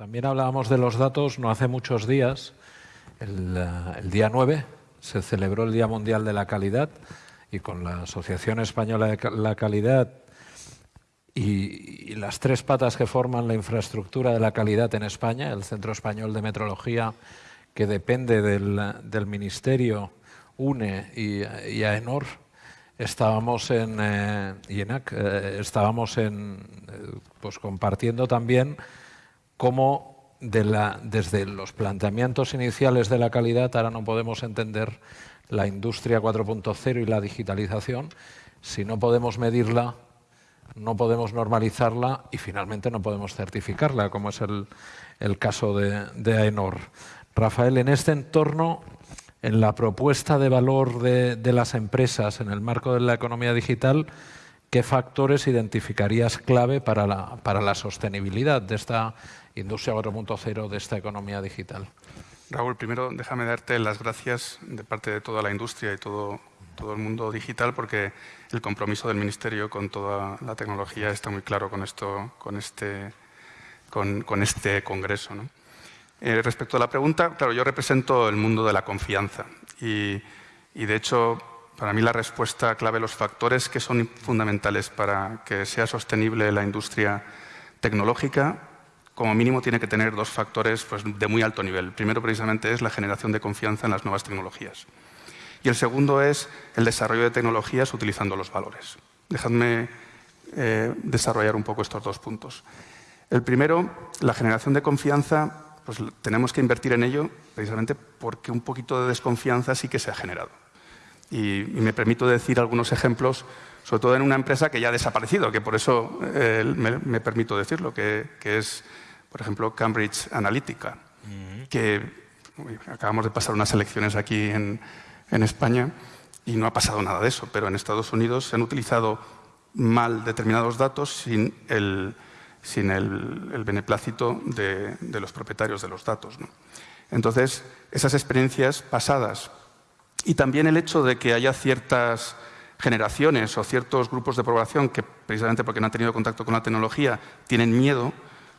También hablábamos de los datos no hace muchos días. El, el, día 9 se celebró el Día Mundial de la Calidad y con la Asociación Española de la Calidad y, y, las tres patas que forman la infraestructura de la calidad en España, el Centro Español de Metrología, que depende del, Ministerio, UNE y, y AENOR, estábamos en eh, IENAC, eh, estábamos en, eh, pues compartiendo también cómo desde los planteamientos iniciales de la calidad ahora no podemos entender la industria 4.0 y la digitalización si no podemos medirla, no podemos normalizarla y finalmente no podemos certificarla, como es el, caso de, AENOR. Rafael, en este entorno en la propuesta de valor de, las empresas en el marco de la economía digital, ¿qué factores identificarías clave para la, para la sostenibilidad de esta industria 4.0, de esta economía digital? Raúl, primero déjame darte las gracias de parte de toda la industria y todo, todo el mundo digital porque el compromiso del Ministerio con toda la tecnología está muy claro con, esto, con, este, con, con este congreso. ¿no? Eh, respecto a la pregunta, claro, yo represento el mundo de la confianza y, y, de hecho, para mí la respuesta clave, los factores que son fundamentales para que sea sostenible la industria tecnológica, como mínimo tiene que tener dos factores pues, de muy alto nivel. El primero, precisamente, es la generación de confianza en las nuevas tecnologías. Y el segundo es el desarrollo de tecnologías utilizando los valores. Dejadme eh, desarrollar un poco estos dos puntos. El primero, la generación de confianza pues tenemos que invertir en ello precisamente porque un poquito de desconfianza sí que se ha generado. Y, y me permito decir algunos ejemplos, sobre todo en una empresa que ya ha desaparecido, que por eso eh, me, me, permito decirlo, que, que, es, por ejemplo, Cambridge Analytica, que uy, acabamos de pasar unas elecciones aquí en, en España y no ha pasado nada de eso, pero en Estados Unidos se han utilizado mal determinados datos sin el, sin el, el beneplácito de, de, los propietarios de los datos. ¿no? Entonces, esas experiencias pasadas y también el hecho de que haya ciertas generaciones o ciertos grupos de población que, precisamente porque no han tenido contacto con la tecnología, tienen miedo,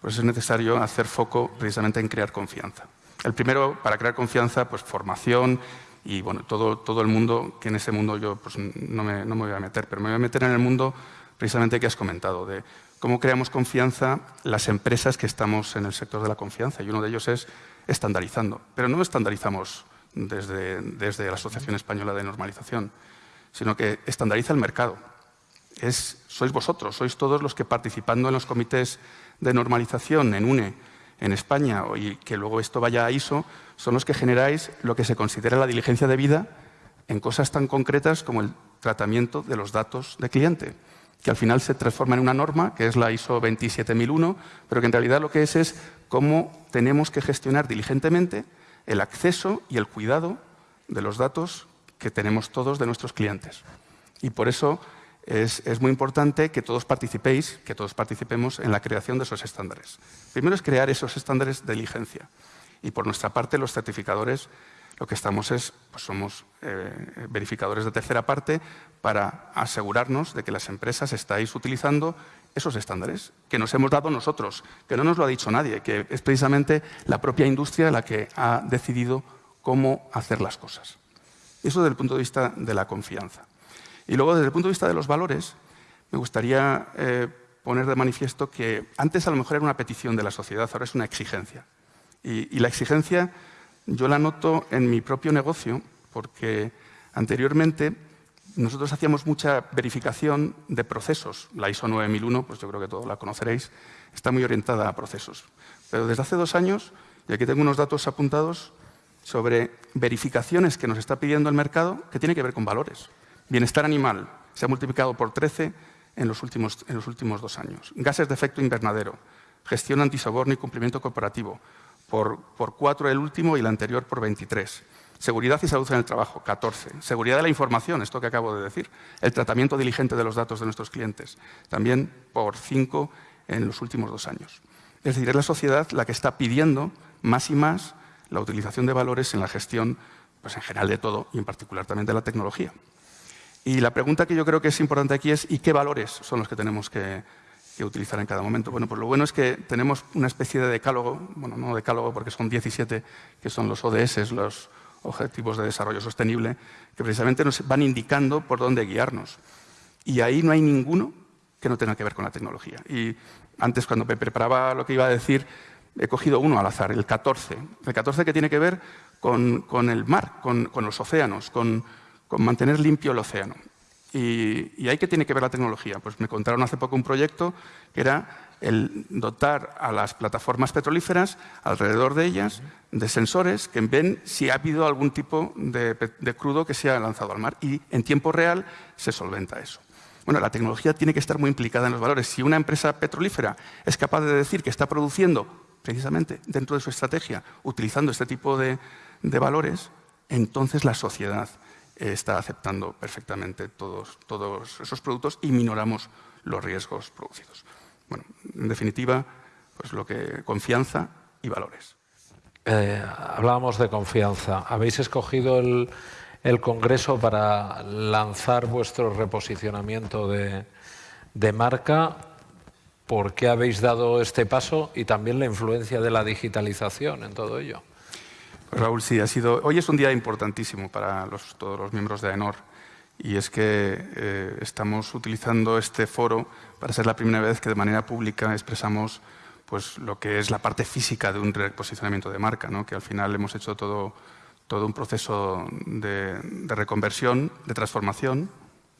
pues es necesario hacer foco precisamente en crear confianza. El primero, para crear confianza, pues formación y bueno, todo, todo el mundo, que en ese mundo yo pues, no, me, no me voy a meter, pero me voy a meter en el mundo precisamente que has comentado, de cómo creamos confianza las empresas que estamos en el sector de la confianza, y uno de ellos es estandarizando. Pero no estandarizamos desde, desde la Asociación Española de Normalización, sino que estandariza el mercado. Es, sois vosotros, sois todos los que participando en los comités de normalización en UNE, en España, y que luego esto vaya a ISO, son los que generáis lo que se considera la diligencia de vida en cosas tan concretas como el tratamiento de los datos de cliente que al final se transforma en una norma, que es la ISO 27001, pero que en realidad lo que es es cómo tenemos que gestionar diligentemente el acceso y el cuidado de los datos que tenemos todos de nuestros clientes. Y por eso es, muy importante que todos participéis, que todos participemos en la creación de esos estándares. Primero es crear esos estándares de diligencia. Y por nuestra parte, los certificadores lo que estamos es, pues somos eh, verificadores de tercera parte para asegurarnos de que las empresas estáis utilizando esos estándares que nos hemos dado nosotros, que no nos lo ha dicho nadie, que es precisamente la propia industria la que ha decidido cómo hacer las cosas. Eso desde el punto de vista de la confianza. Y luego, desde el punto de vista de los valores, me gustaría eh, poner de manifiesto que antes a lo mejor era una petición de la sociedad, ahora es una exigencia. Y, y la exigencia yo la noto en mi propio negocio porque anteriormente nosotros hacíamos mucha verificación de procesos. La ISO 9001, pues yo creo que todos la conoceréis, está muy orientada a procesos. Pero desde hace dos años, y aquí tengo unos datos apuntados sobre verificaciones que nos está pidiendo el mercado que tiene que ver con valores. Bienestar animal se ha multiplicado por 13 en los últimos, en los últimos dos años. Gases de efecto invernadero, gestión antisoborno y cumplimiento corporativo, por, por 4 el último y el anterior por 23. Seguridad y salud en el trabajo, 14. Seguridad de la información, esto que acabo de decir. El tratamiento diligente de los datos de nuestros clientes, también por 5 en los últimos dos años. Es decir, es la sociedad la que está pidiendo más y más la utilización de valores en la gestión, pues en general de todo y en particular también de la tecnología. Y la pregunta que yo creo que es importante aquí es ¿y qué valores son los que tenemos que, que utilizar en cada momento. Bueno, pues lo bueno es que tenemos una especie de decálogo, bueno, no decálogo porque son 17, que son los ODS, los Objetivos de Desarrollo Sostenible, que precisamente nos van indicando por dónde guiarnos. Y ahí no hay ninguno que no tenga que ver con la tecnología. Y antes, cuando me preparaba lo que iba a decir, he cogido uno al azar, el 14. El 14 que tiene que ver con, el mar, con, los océanos, con, mantener limpio el océano. Y, ahí que tiene que ver la tecnología. Pues me contaron hace poco un proyecto que era el dotar a las plataformas petrolíferas, alrededor de ellas, de sensores que ven si ha habido algún tipo de, de crudo que se ha lanzado al mar. Y en tiempo real se solventa eso. Bueno, la tecnología tiene que estar muy implicada en los valores. Si una empresa petrolífera es capaz de decir que está produciendo precisamente dentro de su estrategia, utilizando este tipo de, valores, entonces la sociedad está aceptando perfectamente todos, todos esos productos y minoramos los riesgos producidos. Bueno, en definitiva, pues lo que confianza y valores. Eh, hablábamos de confianza. Habéis escogido el, el Congreso para lanzar vuestro reposicionamiento de, marca. ¿Por qué habéis dado este paso y también la influencia de la digitalización en todo ello? Raúl, sí, ha sido, hoy es un día importantísimo para todos los miembros de AENOR y es que eh, estamos utilizando este foro para ser la primera vez que de manera pública expresamos pues, lo que es la parte física de un reposicionamiento de marca, ¿no? que al final hemos hecho todo todo un proceso de, reconversión, de transformación.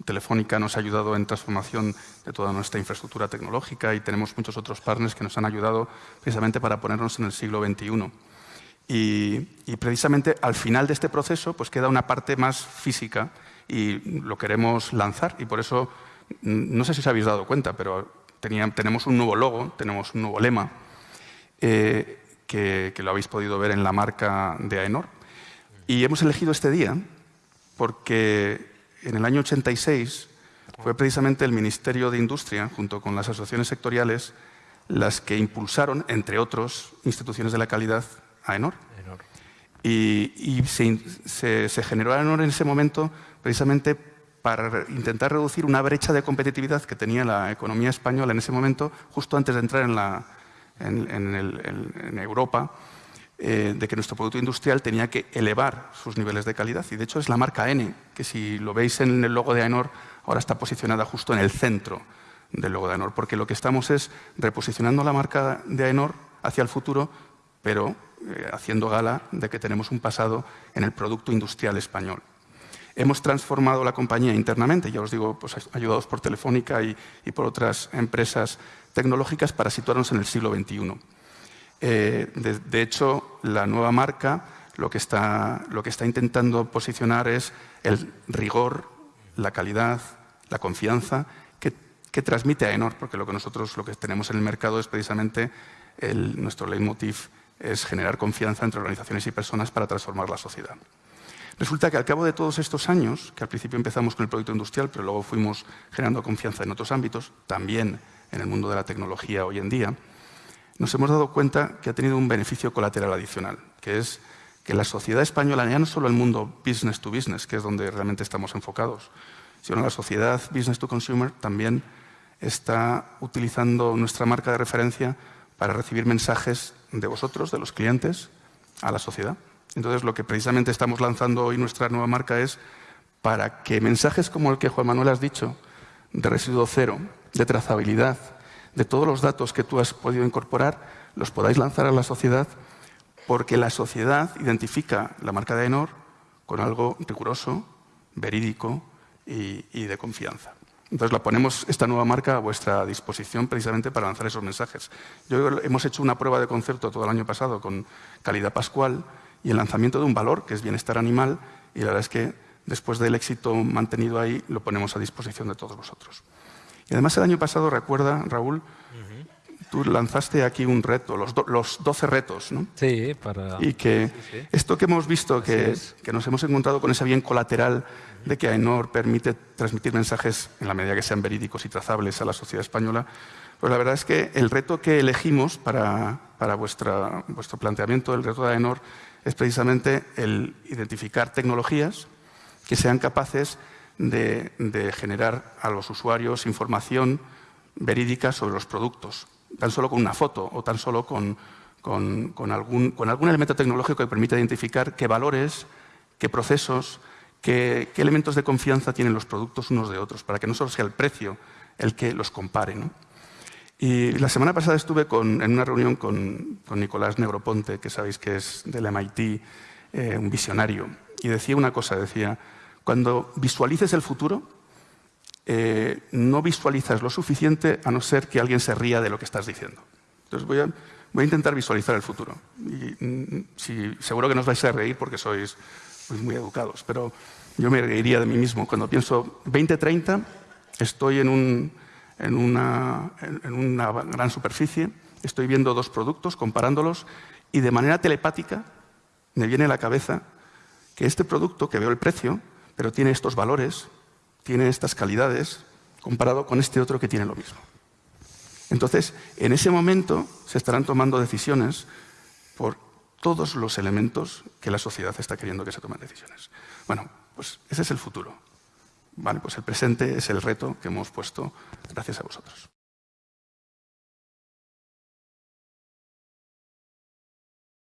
Telefónica nos ha ayudado en transformación de toda nuestra infraestructura tecnológica y tenemos muchos otros partners que nos han ayudado precisamente para ponernos en el siglo XXI. Y, precisamente al final de este proceso pues queda una parte más física y lo queremos lanzar. Y por eso, no sé si os habéis dado cuenta, pero tenemos un nuevo logo, tenemos un nuevo lema eh, que, que, lo habéis podido ver en la marca de AENOR, y hemos elegido este día porque en el año 86 fue precisamente el Ministerio de Industria, junto con las asociaciones sectoriales, las que impulsaron, entre otros, instituciones de la calidad, a ENOR. Y, se, se, generó ENOR en ese momento precisamente para intentar reducir una brecha de competitividad que tenía la economía española en ese momento, justo antes de entrar en, la, en Europa, eh, de que nuestro producto industrial tenía que elevar sus niveles de calidad. Y de hecho es la marca N, que si lo veis en el logo de AENOR, ahora está posicionada justo en el centro del logo de AENOR, porque lo que estamos es reposicionando la marca de AENOR hacia el futuro, pero eh, haciendo gala de que tenemos un pasado en el producto industrial español. Hemos transformado la compañía internamente, ya os digo, pues, ayudados por Telefónica y, y por otras empresas tecnológicas para situarnos en el siglo XXI. Eh, de, hecho, la nueva marca lo que, está, que intentando posicionar es el rigor, la calidad, la confianza que, transmite a Enor, porque lo que nosotros lo que tenemos en el mercado es precisamente nuestro leitmotiv es generar confianza entre organizaciones y personas para transformar la sociedad. Resulta que al cabo de todos estos años, que al principio empezamos con el producto industrial, pero luego fuimos generando confianza en otros ámbitos, también en el mundo de la tecnología hoy en día, nos hemos dado cuenta que ha tenido un beneficio colateral adicional, que es que la sociedad española, ya no solo el mundo business to business, que es donde realmente estamos enfocados, sino la sociedad business to consumer también está utilizando nuestra marca de referencia para recibir mensajes de vosotros, de los clientes, a la sociedad. Entonces, lo que precisamente estamos lanzando hoy nuestra nueva marca es para que mensajes como el que Juan Manuel has dicho, de residuo cero, de trazabilidad, de todos los datos que tú has podido incorporar, los podáis lanzar a la sociedad, porque la sociedad identifica la marca de Enor con algo riguroso, verídico y, de confianza. Entonces la ponemos esta nueva marca a vuestra disposición precisamente para lanzar esos mensajes. Yo, hemos hecho una prueba de concepto todo el año pasado con Calidad Pascual y el lanzamiento de un valor que es bienestar animal y la verdad es que después del éxito mantenido ahí lo ponemos a disposición de todos vosotros. Y además el año pasado, recuerda, Raúl, tú lanzaste aquí un reto, los, 12 retos, ¿no? Sí, para... Y que esto que hemos visto, que, que, nos hemos encontrado con ese bien colateral de que AENOR permite transmitir mensajes en la medida que sean verídicos y trazables a la sociedad española, pues la verdad es que el reto que elegimos para, para vuestra, vuestro planteamiento, el reto de AENOR, es precisamente el identificar tecnologías que sean capaces de, generar a los usuarios información verídica sobre los productos, tan solo con una foto o tan solo con, algún, elemento tecnológico que permita identificar qué valores, qué procesos, qué, elementos de confianza tienen los productos unos de otros, para que no solo sea el precio el que los compare. Y la semana pasada estuve en una reunión con, Nicolás Negroponte, que sabéis que es del MIT, eh, un visionario, y decía una cosa, decía, cuando visualices el futuro, eh, no visualizas lo suficiente a no ser que alguien se ría de lo que estás diciendo. Entonces voy a, intentar visualizar el futuro. Y, mm, seguro que no os vais a reír porque sois muy educados, pero yo me reiría de mí mismo. Cuando pienso 2030, estoy en, una, en una gran superficie, estoy viendo dos productos, comparándolos, y de manera telepática me viene a la cabeza que este producto, que veo el precio, pero tiene estos valores, tiene estas calidades, comparado con este otro que tiene lo mismo. Entonces, en ese momento se estarán tomando decisiones por todos los elementos que la sociedad está queriendo que se tomen decisiones. Bueno, pues ese es el futuro. Vale, pues el presente es el reto que hemos puesto gracias a vosotros.